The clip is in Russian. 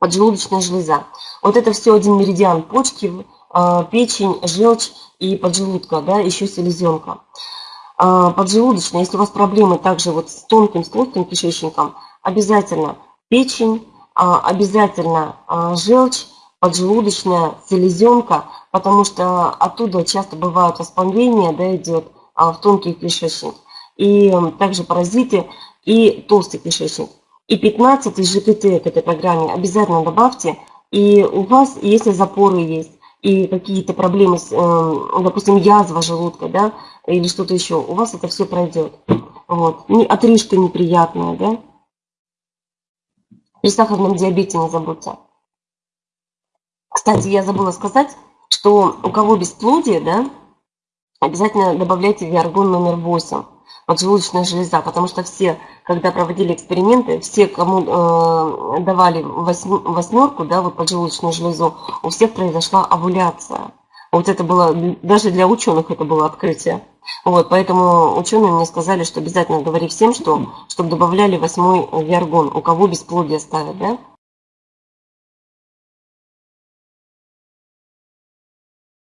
поджелудочная железа. Вот это все один меридиан почки, а, печень, желчь и поджелудка, да, еще селезенка. А, поджелудочная, если у вас проблемы также вот с тонким, с толстым кишечником, обязательно печень, а, обязательно желчь, поджелудочная, селезенка, потому что оттуда часто бывают воспаления, да, идет в тонкий кишечник. И также паразиты и толстый кишечник. И 15 ЖКТ к этой программе обязательно добавьте. И у вас, если запоры есть, и какие-то проблемы, с, эм, допустим, язва желудка, да, или что-то еще, у вас это все пройдет. Вот. Отрыжка неприятная, да. При сахарном диабете не забудьте. Кстати, я забыла сказать, что у кого бесплодие, да, обязательно добавляйте виаргон номер 8 поджелудочная железа, потому что все, когда проводили эксперименты, все, кому э, давали восьмерку, да, вот поджелудочную железу, у всех произошла овуляция. Вот это было, даже для ученых это было открытие. Вот, поэтому ученые мне сказали, что обязательно говори всем, что, чтобы добавляли восьмой виаргон, у кого бесплодие ставят, да.